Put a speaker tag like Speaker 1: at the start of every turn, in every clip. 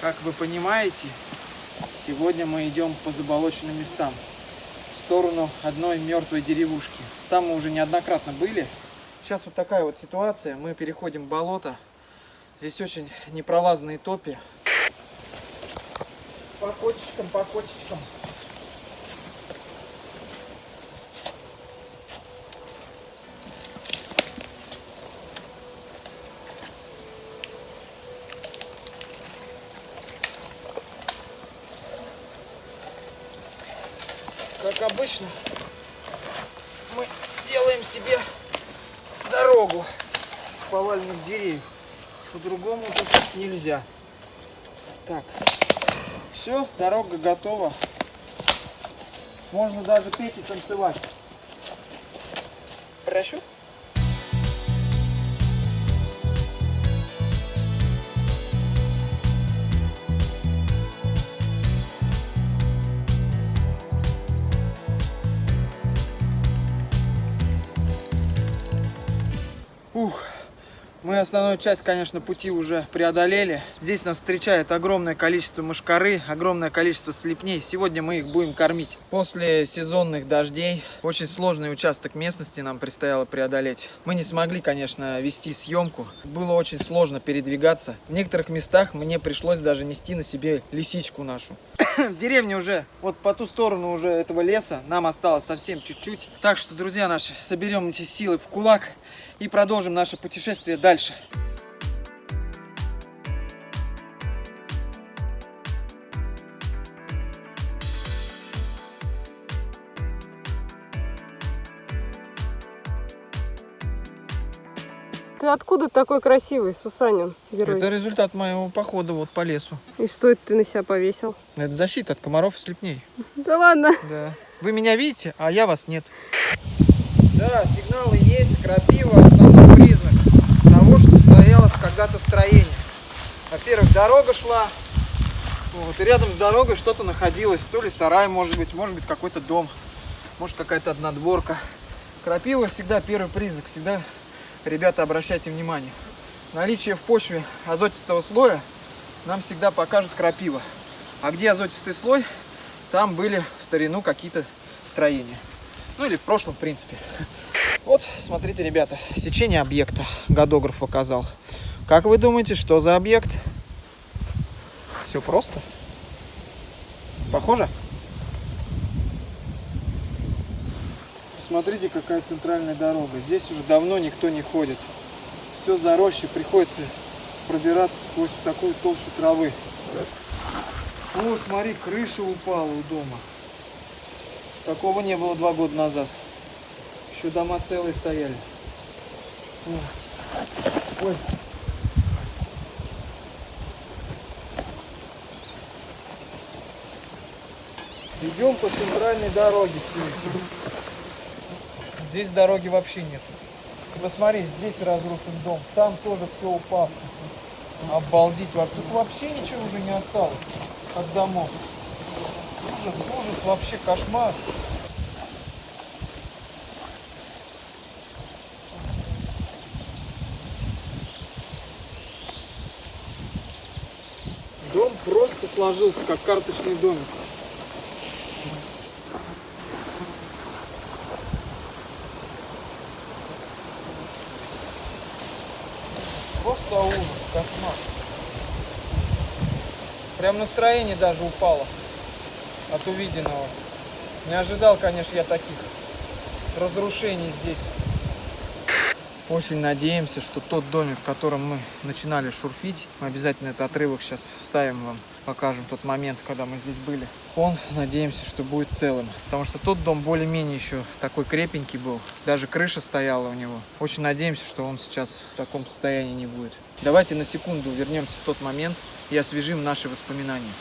Speaker 1: Как вы понимаете, сегодня мы идем по заболоченным местам. В сторону одной мертвой деревушки. Там мы уже неоднократно были. Сейчас вот такая вот ситуация. Мы переходим болото. Здесь очень непролазные топи. По кочечкам, по кочечкам. Как обычно, мы делаем себе дорогу с поваленных деревьев. По-другому тут нельзя. Так, все, дорога готова. Можно даже петь и танцевать. Прощу. Мы основную часть, конечно, пути уже преодолели. Здесь нас встречает огромное количество мошкары, огромное количество слепней. Сегодня мы их будем кормить. После сезонных дождей очень сложный участок местности нам предстояло преодолеть. Мы не смогли, конечно, вести съемку. Было очень сложно передвигаться. В некоторых местах мне пришлось даже нести на себе лисичку нашу. В деревне уже, вот по ту сторону уже этого леса, нам осталось совсем чуть-чуть. Так что, друзья наши, соберем эти силы в кулак и продолжим наше путешествие дальше.
Speaker 2: Ты откуда такой красивый, Сусанин, герой?
Speaker 1: Это результат моего похода вот по лесу.
Speaker 2: И что это ты на себя повесил?
Speaker 1: Это защита от комаров и слепней.
Speaker 2: Да ладно.
Speaker 1: Да. Вы меня видите, а я вас нет. Да, сигналы есть, крапива основной признак того, что стоялось когда-то строение. Во-первых, дорога шла, вот, и рядом с дорогой что-то находилось, то ли сарай, может быть, может быть какой-то дом, может какая-то однодворка. Крапива всегда первый признак, всегда, ребята, обращайте внимание. Наличие в почве азотистого слоя нам всегда покажет крапива. А где азотистый слой, там были в старину какие-то строения. Ну или в прошлом, в принципе. Вот, смотрите, ребята, сечение объекта годограф показал. Как вы думаете, что за объект? Все просто. Похоже? Посмотрите, какая центральная дорога. Здесь уже давно никто не ходит. Все заросше, приходится пробираться сквозь такую толщу травы. О, смотри, крыша упала у дома. Такого не было два года назад. Еще дома целые стояли. Ой. Идем по центральной дороге. Здесь дороги вообще нет. Посмотри, здесь разрушен дом, там тоже все упало. Обалдеть, вообще. Тут вообще ничего уже не осталось от домов. Ужас, ужас, вообще кошмар. Дом просто сложился, как карточный домик. Просто ужас, кошмар. Прям настроение даже упало от увиденного. Не ожидал, конечно, я таких разрушений здесь. Очень надеемся, что тот домик, в котором мы начинали шурфить, мы обязательно этот отрывок сейчас вставим вам, покажем тот момент, когда мы здесь были. Он, надеемся, что будет целым. Потому что тот дом более-менее еще такой крепенький был. Даже крыша стояла у него. Очень надеемся, что он сейчас в таком состоянии не будет. Давайте на секунду вернемся в тот момент и освежим наши воспоминания.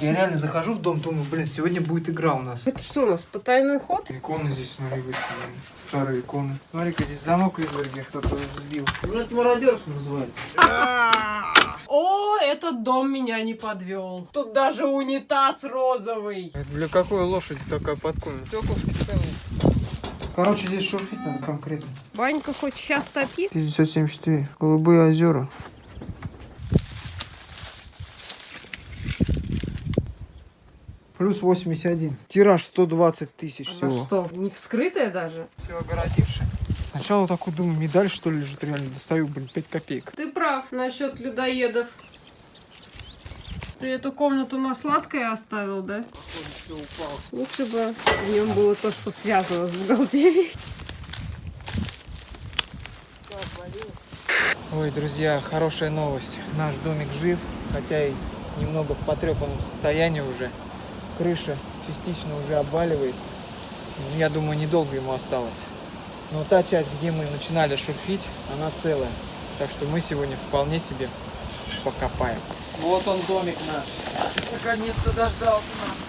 Speaker 1: Я реально захожу в дом, думаю, блин, сегодня будет игра у нас.
Speaker 2: Это что у нас, потайной ход?
Speaker 1: Иконы здесь, смотри, выставлены. Старые иконы. Смотри-ка, здесь замок изверги кто-то взбил.
Speaker 3: Ну, это мародерство называется.
Speaker 2: О, этот дом меня не подвел. Тут даже унитаз розовый.
Speaker 1: Это для какой лошади такая подкована? Тёковки стоят. Короче, здесь шурфить надо конкретно.
Speaker 2: Ванька хоть сейчас топит?
Speaker 1: 1974. Голубые озера. Плюс 81. Тираж 120 тысяч
Speaker 2: Она
Speaker 1: всего.
Speaker 2: что, не вскрытая даже?
Speaker 1: Все огородивший. Сначала такой думаю, медаль что ли лежит реально. Достаю, блин, 5 копеек.
Speaker 2: Ты прав насчет людоедов. Ты эту комнату на сладкое оставил, да?
Speaker 1: Все упало.
Speaker 2: Лучше бы в нем было то, что связано с бухгалтерией.
Speaker 1: Ой, друзья, хорошая новость. Наш домик жив, хотя и немного в потрепанном состоянии уже. Крыша частично уже обваливается. Я думаю, недолго ему осталось. Но та часть, где мы начинали шурфить, она целая. Так что мы сегодня вполне себе покопаем. Вот он домик наш. Наконец-то дождался нас.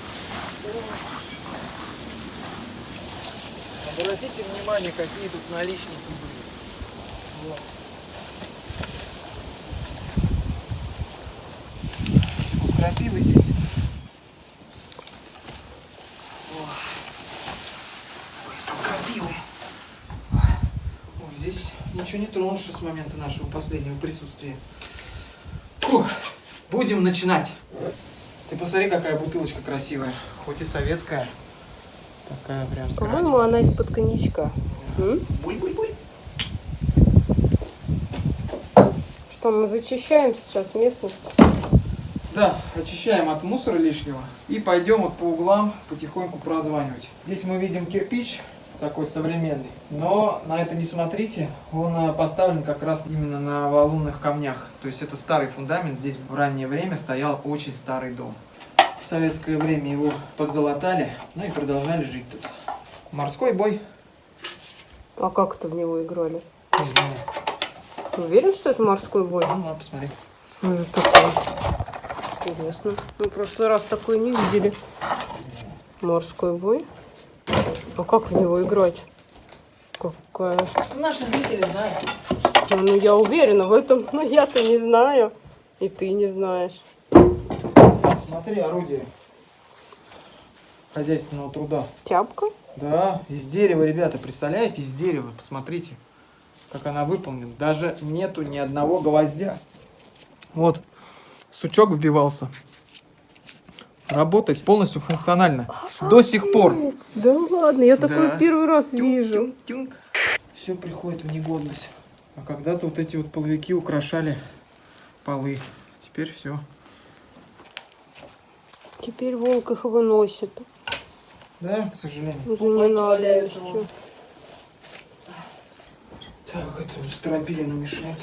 Speaker 1: Обратите внимание, какие тут наличники были. Вот. Крапивы здесь. Ой, сколько крапивы. Ой, здесь ничего не тронувши с момента нашего последнего присутствия. Фух, будем начинать. Ты посмотри, какая бутылочка красивая. Хоть и советская. Такая прям
Speaker 2: По-моему, она из-под коньячка.
Speaker 1: Буль-буль-буль.
Speaker 2: Что, мы зачищаем сейчас местность?
Speaker 1: Да, очищаем от мусора лишнего и пойдем вот по углам потихоньку прозванивать. Здесь мы видим кирпич такой современный, но на это не смотрите, он э, поставлен как раз именно на валунных камнях. То есть это старый фундамент, здесь в раннее время стоял очень старый дом. В советское время его подзалатали, ну и продолжали жить тут. Морской бой,
Speaker 2: А как это в него играли?
Speaker 1: не знаю,
Speaker 2: Ты уверен, что это морской бой?
Speaker 1: ну ладно, посмотри.
Speaker 2: Ну, это такое. Интересно. Мы в прошлый раз такое не видели. Морской бой. А как в него играть? Какая?
Speaker 1: Наши зрители знают.
Speaker 2: Ну, ну, я уверена в этом, но я-то не знаю. И ты не знаешь.
Speaker 1: Смотри, орудие хозяйственного труда.
Speaker 2: Тяпка?
Speaker 1: Да, из дерева, ребята, представляете, из дерева, посмотрите, как она выполнена. Даже нету ни одного гвоздя. Вот, сучок вбивался. Работает полностью функционально. До сих пор.
Speaker 2: Да ладно, я
Speaker 1: Да.
Speaker 2: первый раз вижу.
Speaker 1: Все приходит в негодность. А когда-то вот эти вот половики украшали полы. Теперь все.
Speaker 2: Теперь волк их выносит.
Speaker 1: Да, к сожалению.
Speaker 2: Ну,
Speaker 1: Бумаги
Speaker 2: не надо
Speaker 1: валяются
Speaker 2: еще.
Speaker 1: вон. Так, это вот стропилина мешает.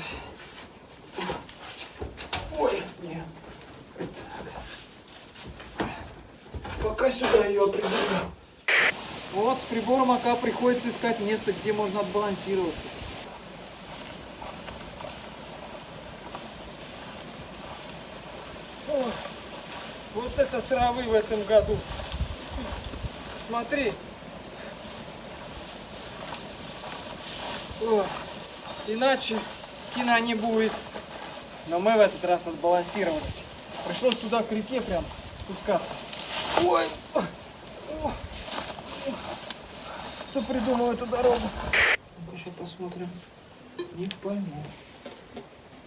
Speaker 1: Ой, нет. Так. Пока сюда ее определю. Вот с прибором АК приходится искать место, где можно отбалансироваться. Это травы в этом году. Смотри. О, иначе кино не будет. Но мы в этот раз отбалансировались. Пришлось туда к реке прям спускаться. Ой. Кто придумал эту дорогу? Сейчас посмотрим. Не пойму.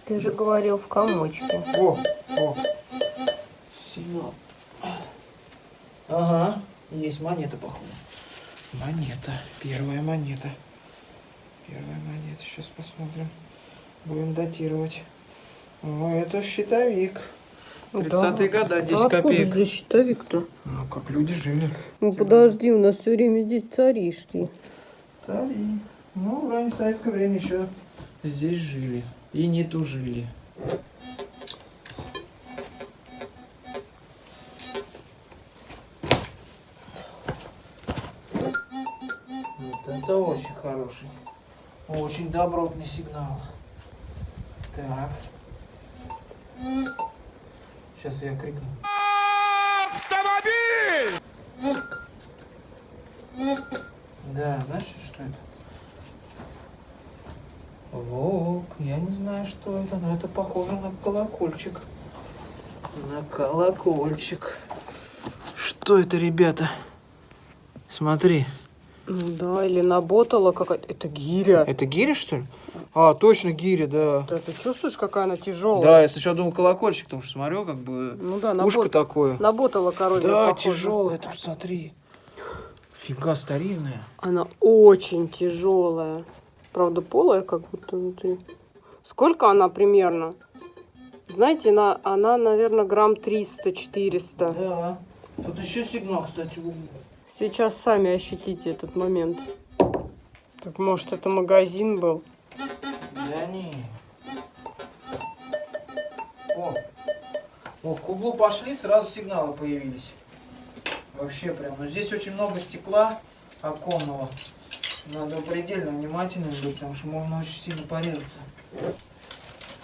Speaker 2: Ты же говорил в комочке.
Speaker 1: О, о. Сигнал. Ага, есть монета, походу. Монета. Первая монета. Первая монета. Сейчас посмотрим. Будем датировать. О, это щитовик. 30-е годы, 10
Speaker 2: А откуда
Speaker 1: копеек.
Speaker 2: здесь щитовик-то?
Speaker 1: Ну, как люди жили.
Speaker 2: Ну подожди, у нас все время здесь цари шли.
Speaker 1: Цари. Ну, в раннее советское время еще здесь жили. И не тужили. Это очень хороший. Очень добротный сигнал. Так. Сейчас я крикну. Да, знаешь, что это? Волк, я не знаю, что это, но это похоже на колокольчик. На колокольчик. Что это, ребята? Смотри,
Speaker 2: Ну да, или наботала какая-то. Это гиря.
Speaker 1: Это гиря, что ли? А, точно гиря, да.
Speaker 2: Да, ты чувствуешь, какая она тяжелая?
Speaker 1: Да, я сначала думал колокольчик, потому что смотрю, как бы
Speaker 2: Ну да,
Speaker 1: ушко
Speaker 2: набот...
Speaker 1: такое.
Speaker 2: наботала король.
Speaker 1: Да, тяжелая, это посмотри. Фига старинная.
Speaker 2: Она очень тяжелая. Правда, полая как будто внутри. Сколько она примерно? Знаете, она, она наверное, грамм 300-400.
Speaker 1: Да. Тут еще сигнал, кстати, в углу.
Speaker 2: Сейчас сами ощутите этот момент. Так может это магазин был?
Speaker 1: Да не. О, о, к углу пошли, сразу сигналы появились. Вообще прям. Но здесь очень много стекла оконного. Надо предельно внимательным быть, потому что можно очень сильно порезаться.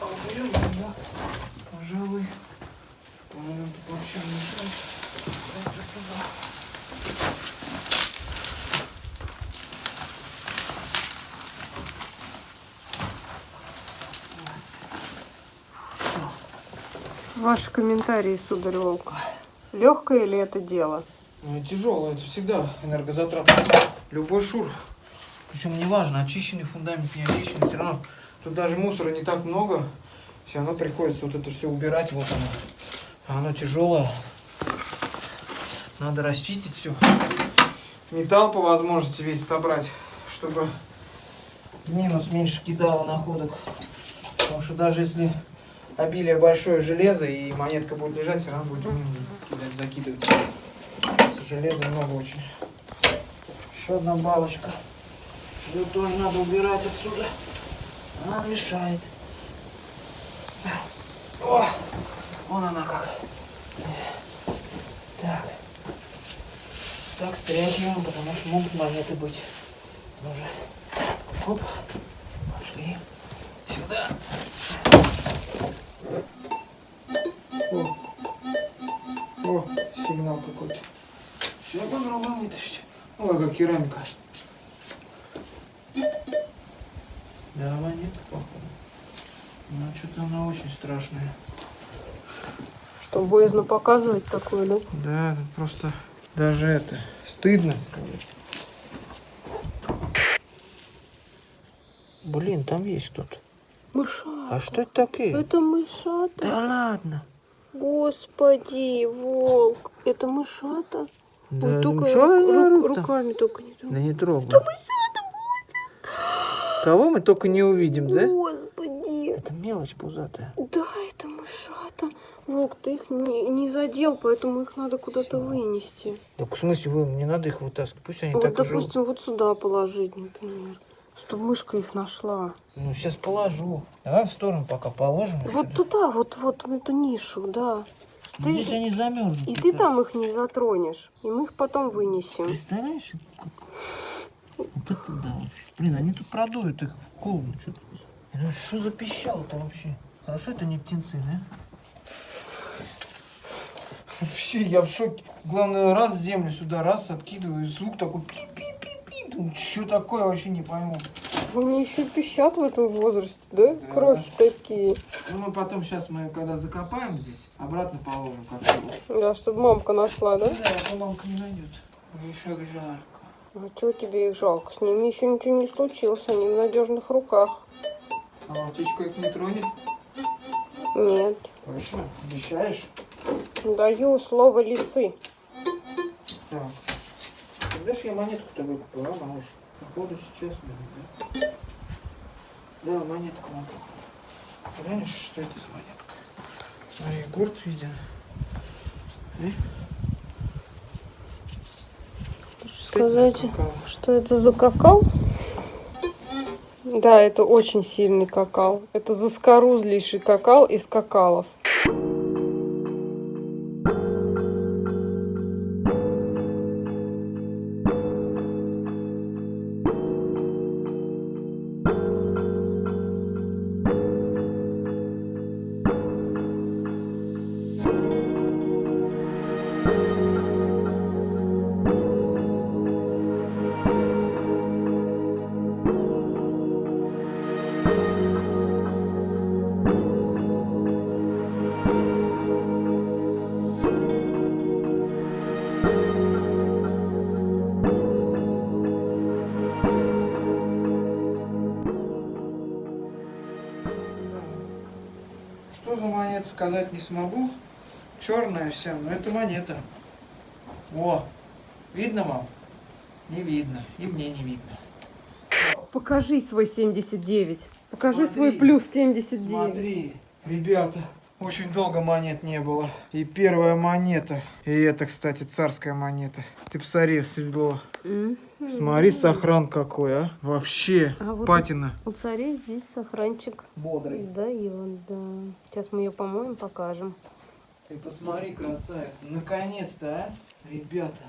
Speaker 1: А уберем туда, пожалуй. По-моему, тут вообще не мешает.
Speaker 2: Ваши комментарии, сударь Волк. Легкое ли это дело?
Speaker 1: Ну, тяжело, это всегда энергозатратно. Любой шур. Причем неважно, очищенный фундамент, не очищенный, все равно тут даже мусора не так много. Все равно приходится вот это все убирать. Вот оно. А оно тяжелое. Надо расчистить все. Металл по возможности весь собрать, чтобы минус меньше кидало находок. Потому что даже если обилие большое железо и монетка будет лежать, все равно будет кидать, закидывать. Железа много очень. Еще одна балочка. Ее тоже надо убирать отсюда. Она мешает. О, вон она как. Так. Так, стряхиваем, потому что могут монеты быть. Тоже. Оп. Пошли. Сюда. О. О, сигнал какой-то. Сейчас попробуем вытащить. Ой, как керамика. Да, монета, походу. Ну, что-то она очень страшная.
Speaker 2: Что, боязно показывать такое, да?
Speaker 1: Да, тут просто даже это стыдно сказать. Блин, там есть кто-то.
Speaker 2: Мышата.
Speaker 1: А что это такие?
Speaker 2: Это мышата.
Speaker 1: Да ладно.
Speaker 2: Господи, волк. Это мышата.
Speaker 1: Да,
Speaker 2: Ой,
Speaker 1: ну
Speaker 2: только
Speaker 1: чё
Speaker 2: ру-
Speaker 1: они
Speaker 2: ру- руками только не
Speaker 1: Да
Speaker 2: трогай.
Speaker 1: не трогай. Кого мы только не увидим, да?
Speaker 2: Господи.
Speaker 1: Это мелочь пузатая.
Speaker 2: Да, это мышата. Волк, ты их не, не задел, поэтому их надо куда-то вынести.
Speaker 1: Так в смысле, вы, не надо их вытаскивать, пусть они
Speaker 2: Вот,
Speaker 1: так и живут.
Speaker 2: допустим, вот сюда положить, например. Чтобы мышка их нашла.
Speaker 1: Ну, сейчас положу. Давай в сторону пока положим.
Speaker 2: Вот
Speaker 1: сюда.
Speaker 2: туда, вот, вот в эту нишу, да.
Speaker 1: Ну, Здесь они замерзнут.
Speaker 2: И ты там их не затронешь. И мы их потом вынесем.
Speaker 1: Представляешь? Вот это да вообще. Блин, они тут продуют их холодно. Что ну, что за пищало-то вообще? Хорошо это не птенцы, да? Вообще, я в шоке. Главное, раз землю сюда, раз откидываю, и звук такой пи-пи-пи-пи. Думаю, что такое, вообще не пойму.
Speaker 2: Они еще пищат в этом возрасте, да?
Speaker 1: Да.
Speaker 2: Крохи такие.
Speaker 1: Ну, мы потом, сейчас мы, когда закопаем здесь, обратно положим как-то.
Speaker 2: Да, чтобы мамка нашла, да?
Speaker 1: Да, а то мамка не найдет. Мне шаг жарко.
Speaker 2: А чего тебе их жалко? С ними еще ничего не случилось, они в надежных руках.
Speaker 1: А волчичка их не тронет?
Speaker 2: Нет.
Speaker 1: Точно? Обещаешь?
Speaker 2: Даю слово лисы.
Speaker 1: Так. Когда я монетку-то выкупил, а, малыш? Походу сейчас, блин, да? Да, монетку надо. Знаешь, что это за монетка? Смотри, гурт виден. Э?
Speaker 2: Сказать, что это за какао? Да, это очень сильный какао. Это заскорузлейший какао из какалов.
Speaker 1: Сказать не смогу. Черная вся, но это монета. О, видно, мам? Не видно. И мне не видно.
Speaker 2: Покажи свой 79. Покажи
Speaker 1: Смотри.
Speaker 2: свой плюс 79.
Speaker 1: Смотри, ребята, очень долго монет не было. И первая монета. И это, кстати, царская монета. Ты посмотри, седло. Смотри, сохран какой, а. Вообще,
Speaker 2: А вот
Speaker 1: патина.
Speaker 2: У царей здесь сохранчик.
Speaker 1: Бодрый.
Speaker 2: Да, и он, да. Сейчас мы ее помоем, покажем.
Speaker 1: Ты посмотри, красавица. Наконец-то, а, ребята.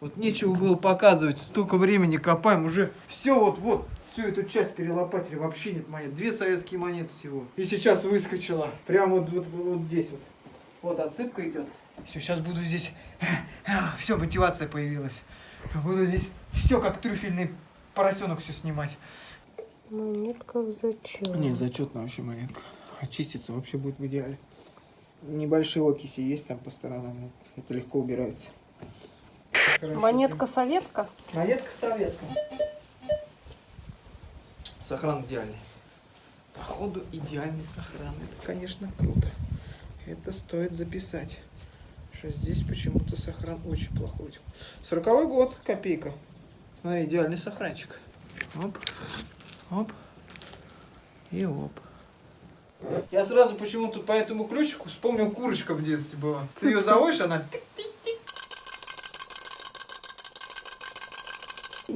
Speaker 1: Вот нечего было показывать, столько времени копаем, уже все вот, вот, всю эту часть перелопатили, вообще нет монет. Две советские монеты всего. И сейчас выскочила, прямо вот, вот, вот здесь вот. Вот отсыпка идет. Все, сейчас буду здесь, все, мотивация появилась. Буду здесь все как трюфельный поросенок все снимать.
Speaker 2: Монетка в зачет.
Speaker 1: Не, зачетная вообще монетка. Очиститься вообще будет в идеале. Небольшие окиси есть там по сторонам, это легко убирается.
Speaker 2: Монетка советка.
Speaker 1: Монетка советка. Сохран идеальный. Походу идеальный сохран. Это, конечно, круто. Это стоит записать. Что здесь почему-то сохран очень плохой. Сороковой год, копейка. Смотри, идеальный сохранчик. Оп, оп и оп. Я сразу почему-то по этому ключику вспомнил курочка в детстве была. Ты ее заводишь, она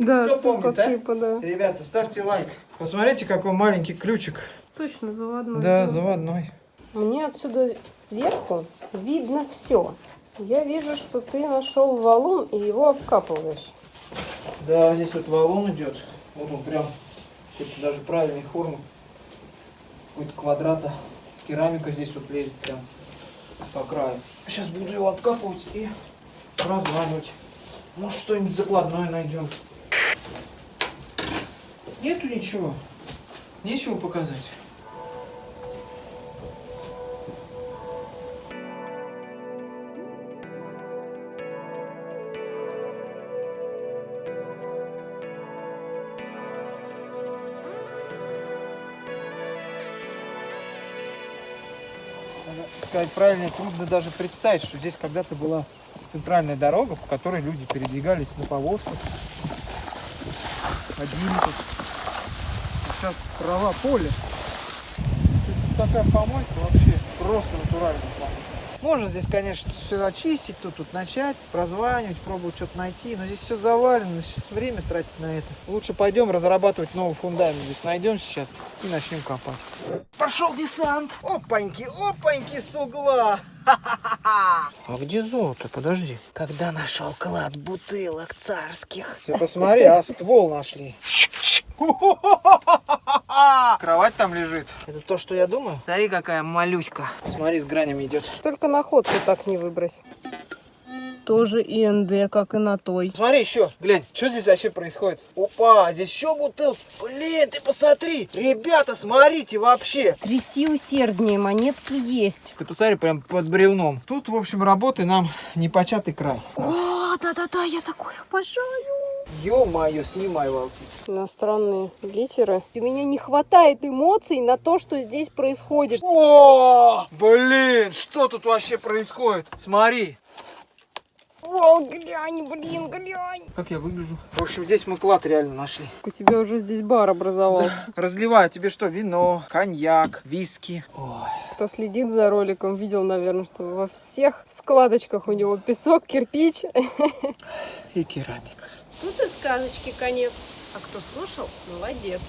Speaker 2: Да,
Speaker 1: Кто помнит, а?
Speaker 2: цыпа, да.
Speaker 1: Ребята, ставьте лайк. Посмотрите, какой маленький ключик.
Speaker 2: Точно, заводной.
Speaker 1: Да, заводной.
Speaker 2: Мне отсюда сверху видно все. Я вижу, что ты нашел валун и его обкапываешь.
Speaker 1: Да, здесь вот валун идет. Вот он прям, даже правильной формы. Какой-то квадрата. Керамика здесь вот лезет прям по краю. Сейчас буду его обкапывать и разламывать. Может, что-нибудь закладное найдем. Нету ничего. Нечего показать. Сказать правильно, трудно даже представить, что здесь когда-то была центральная дорога, по которой люди передвигались на повозках, ходили сейчас трава, поле. Тут такая помойка вообще, просто натуральная помойка. Можно здесь, конечно, все очистить, тут, тут начать, прозванивать, пробовать что-то найти, но здесь все завалено, сейчас время тратить на это. Лучше пойдем разрабатывать новый фундамент. Здесь найдем сейчас и начнем копать. Пошел десант! Опаньки, опаньки с угла! А где золото? Подожди. Когда нашел клад бутылок царских. Ты посмотри, а ствол нашли. Кровать там лежит. Это то, что я думаю? Смотри, какая малюська. Смотри, с гранями идет.
Speaker 2: Только находку так не выбрось. Тоже ИНД, как и на той.
Speaker 1: Смотри еще, глянь, что здесь вообще происходит? Опа, здесь еще бутылки. Блин, ты посмотри. Ребята, смотрите вообще.
Speaker 2: Тряси усерднее, монетки есть.
Speaker 1: Ты посмотри, прям под бревном. Тут, в общем, работы нам непочатый край.
Speaker 2: О, да-да-да, я такое обожаю.
Speaker 1: Ё-моё, снимай волки.
Speaker 2: Иностранные литеры. У меня не хватает эмоций на то, что здесь происходит.
Speaker 1: О, блин, что тут вообще происходит? Смотри.
Speaker 2: О, глянь, блин, глянь.
Speaker 1: Как я выгляжу? В общем, здесь мы клад реально нашли.
Speaker 2: У тебя уже здесь бар образовался.
Speaker 1: Разливаю тебе что? Вино, коньяк, виски. Ой.
Speaker 2: Кто следит за роликом, видел, наверное, что во всех складочках у него песок, кирпич.
Speaker 1: И керамика.
Speaker 2: Тут и сказочки конец. А кто слушал, молодец.